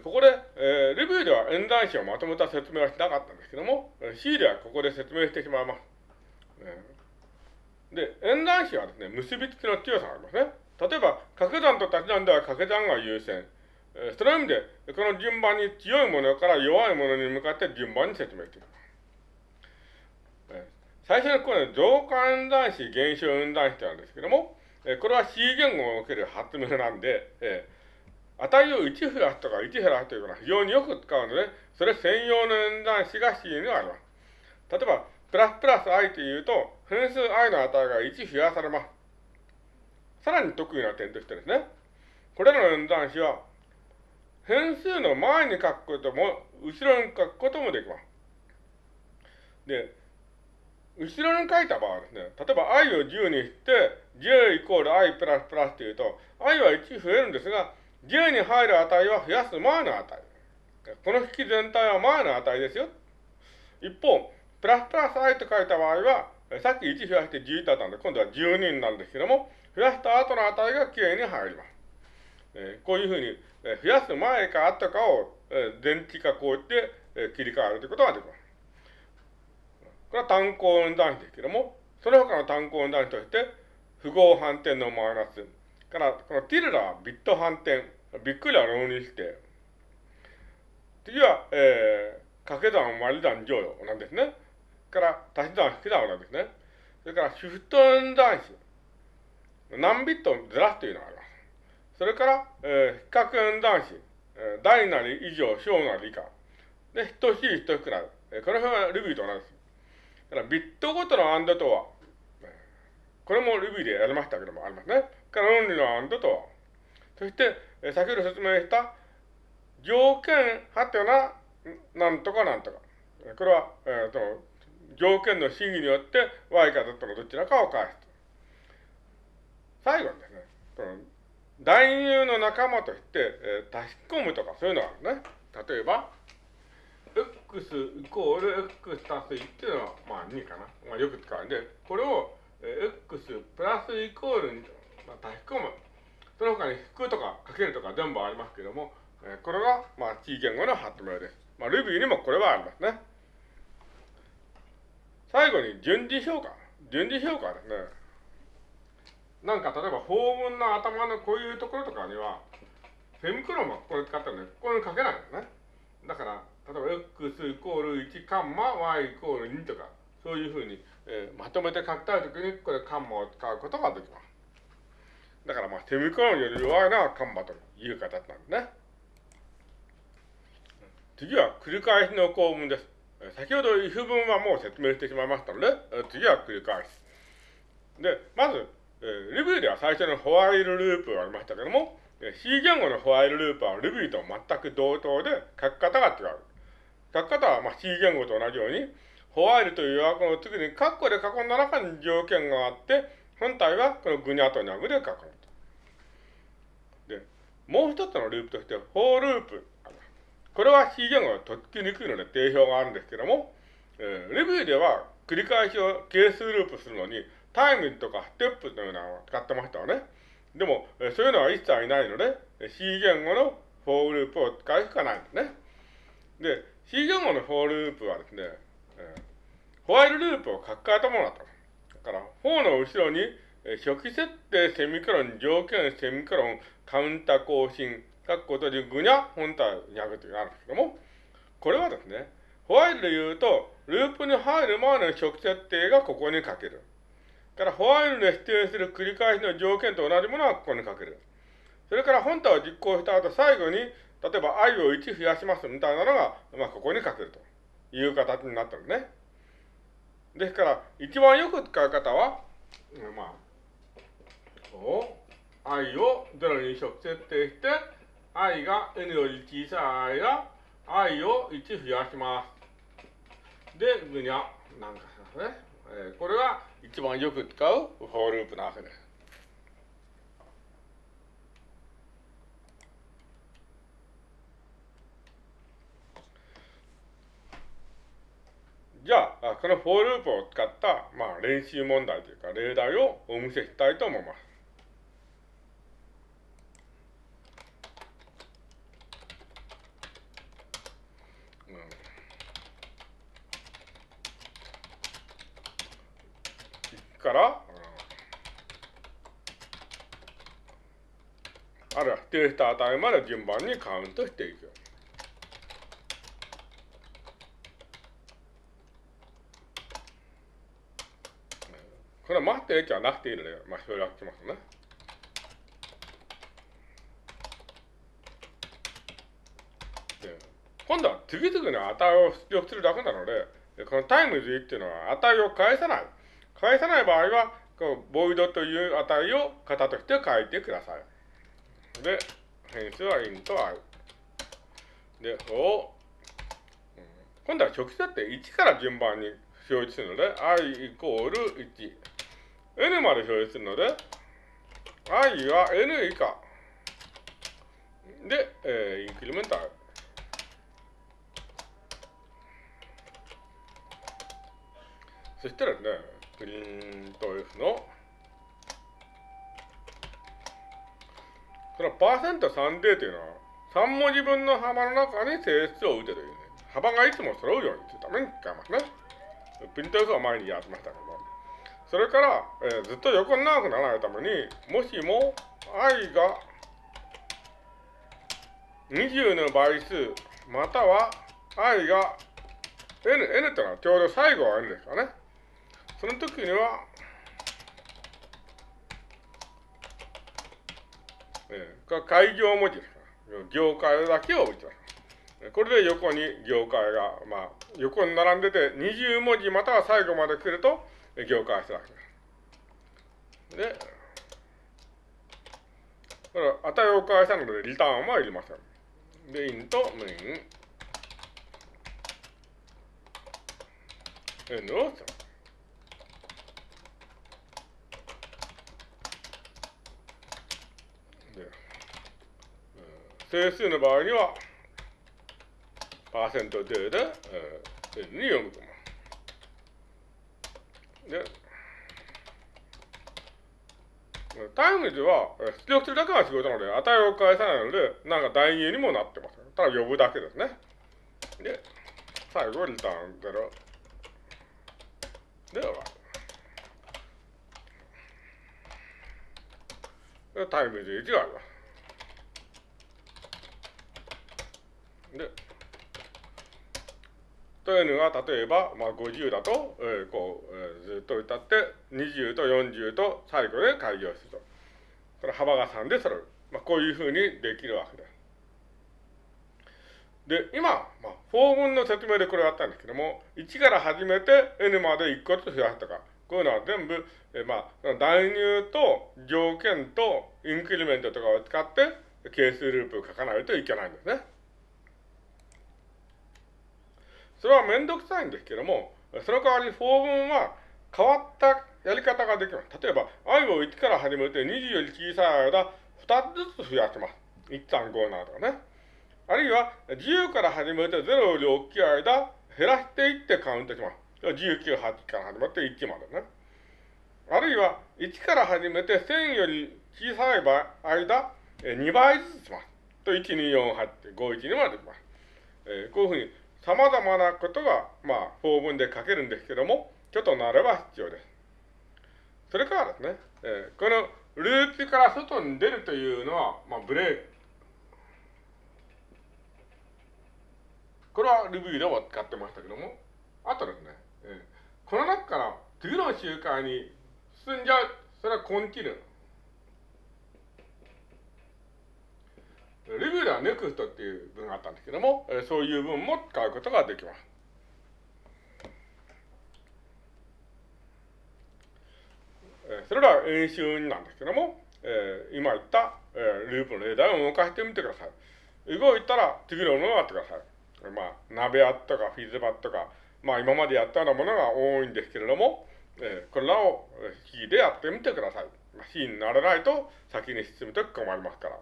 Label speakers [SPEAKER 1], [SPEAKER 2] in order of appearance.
[SPEAKER 1] ここで、えー、レビューでは演算子をまとめた説明はしなかったんですけども、C ではここで説明してしまいます。で、演算子はですね、結びつきの強さがありますね。例えば、掛け算と足し算では掛け算が優先。えー、その意味で、この順番に強いものから弱いものに向かって順番に説明していきます。え、最初にこの増加演算子、減少演算子ってあるんですけども、えー、これは C 言語を受ける発明なんで、えー、値を1増やすとか1減らすというのは非常によく使うので、それ専用の演算子が C にはあります。例えば、プラスプラス i というと、変数 i の値が1増やされます。さらに得意な点としてですね、これらの演算子は、変数の前に書くことも、後ろに書くこともできます。で、後ろに書いた場合ですね、例えば i を10にして、10イコール i プラスプラスというと、i は1増えるんですが、10に入る値は増やす前の値。この式全体は前の値ですよ。一方、プラスプラス i と書いた場合は、さっき1増やして11だったんで、今度は12になるんですけども、増やした後の値がきれいに入ります。え、こういうふうに、え、増やす前か後かを、えー、電池かこうやって、え、切り替えるということができます。これは単項運算子ですけども、その他の単項運算子として、符号反転のマイナス、から、このティルダはビット反転、びっくりは浪にして、次は、えー、掛け算割り算乗与なんですね。から足し算引き算なんですね。それからシフト演算子。何ビットずらすというのがあります。それから、えー、比較演算子。えー、大なり以上、小なり以下。で、等しい等しくなる。えー、この辺はルビーと同じです。だからビットごとのアンドとは、これもルビーでやりましたけどもありますね。から論理のアンドと。そして、え、先ほど説明した条件はてな、なんとかなんとか。これは、えー、と条件の審議によって y か z のどちらかを返す。最後にですね、その男優の仲間として、えー、足し込むとかそういうのがあるね。例えば、x イコール x 足す1っていうのは、まあ2かな。まあよく使うんで、これを、えー、x プラスイコールに、まあ、足し込む。その他に引くとかかけるとか全部ありますけども、えー、これが、まあ C 言語の発明です。まあ Ruby にもこれはありますね。最後に順次評価。順次評価ですね、なんか例えば法文の頭のこういうところとかには、セミクロンはここで使ったらね、ここに書けないんですね。だから、例えば x イコール1カンマ y イコール2とか、そういうふうに、えー、まとめて書きたいときに、これカンマを使うことができます。だからまあ、セミクロンより弱いのはカンマという形なんですね。次は繰り返しの構文です。先ほど if 文はもう説明してしまいましたので、次は繰り返し。で、まず、えー、 Ruby では最初の while ループがありましたけども、C 言語のホワイルループはレビューと全く同等で書き方が違う。書き方はまあ C 言語と同じように、 while という予約の次にカッコで囲んだ中に条件があって、本体はこのグニャとニャグで囲む。で、もう一つのループとして、フォーループこれは C 言語がとっつきにくいので定評があるんですけども、えー、 Ruby では繰り返しを計数ループするのに、time とかステップというのを使ってましたよね。でも、えー、そういうのは一切ないので、C 言語のフォーループを使うしかないんですね。で、C 言語のフォーループはですね、えー、 while ループを書き換えたものだった。から、フォーの後ろに、初期設定セミコロン、条件セミコロン、カウンター更新、括弧閉じぐにゃ、本体にゃぐというのがあるんですけども、これはですね、ホワイルで言うと、ループに入る前の初期設定がここに書ける。から、ホワイルで指定する繰り返しの条件と同じものはここに書ける。それから本体を実行した後、最後に、例えば i を1増やしますみたいなのが、まあ、ここに書けるという形になったんですね。ですから、一番よく使う方は、まあ、こう i を0に直設定して、i が n より小さい間、i を1増やします。で、ぐにゃ、なんかしますね。えー、これが一番よく使うフォーループなわけです。じゃあ、このフォーループを使った、まあ、練習問題というか、例題をお見せしたいと思います。から、あるいは指定した値まで順番にカウントしていく。これは待ってるじゃなくていいので、まあ、省略しますね。今度は次々に値を出力するだけなので、この times っていうのは値を返さない。返さない場合は、こうボイドという値を型として書いてください。で、変数は int i。で、を、今度は直接って1から順番に表示するので、i イコール1。N まで表示するので、i は n 以下。で、えー、インクリメント i。そしたらね、プリント F の、そのパーセント3 d というのは、3文字分の幅の中に整数を打てというね、幅がいつも揃うようにするために使いますね。プリント F は前にやってましたけど、それから、えー、ずっと横に長くならないために、もしも i が20の倍数、または i が n、n ってのはちょうど最後は n ですかね。その時には、えー、開業文字ですから、業界だけを打ちます。これで横に業界が、まあ、横に並んでて、20文字または最後まで来ると、業界するわけです。で、これ値を返したので、リターンはいりません。で、インとメイン、N を使う。整数の場合には、パーセント定で、えー、N に読む。で、times は出力するだけが仕事なので、値を返さないので、なんか代入にもなってます。ただ呼ぶだけですね。で、最後、リターン0。で、終わる。 times 1があります。で、というのが、例えば、まあ、50だと、えー、こう、えー、ずっと歌って、20と40と最後で開業すると。これ幅が3で揃う。まあ、こういうふうにできるわけです。で、今、まあ、法文の説明でこれをやったんですけども、1から始めて n まで1個ずつ増やすとか、こういうのは全部、え、まあ、代入と条件とインクリメントとかを使って、係数ループを書かないといけないんですね。それはめんどくさいんですけども、その代わり法文は変わったやり方ができます。例えば、i を1から始めて20より小さい間、2つずつ増やします。1、3、5、7とかね。あるいは、10から始めて0より大きい間、減らしていってカウントします。19、8から始まって1までね。あるいは、1から始めて1000より小さい間、2倍ずつします。と、1、2、4、8、5、1、2までします。えー、こういうふうに様々なことが、まあ、法文で書けるんですけども、ちょっとなれば必要です。それからですね、えー、このループから外に出るというのは、まあ、ブレーキ。これは Ruby でも使ってましたけども、あとですね、えー、この中から次の周回に進んじゃう。それはコンティニュー。レビューでは NEXT っていう文があったんですけども、そういう文も使うことができます。それら演習なんですけども、えー、今言った、えー、ループの例題を動かしてみてください。動いたら次のものをやってください。まあ、鍋アットかフィズバットか、まあ今までやったようなものが多いんですけれども、えー、これらを C でやってみてください。C にならないと先に進むと困りますから。